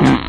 Mm-hmm.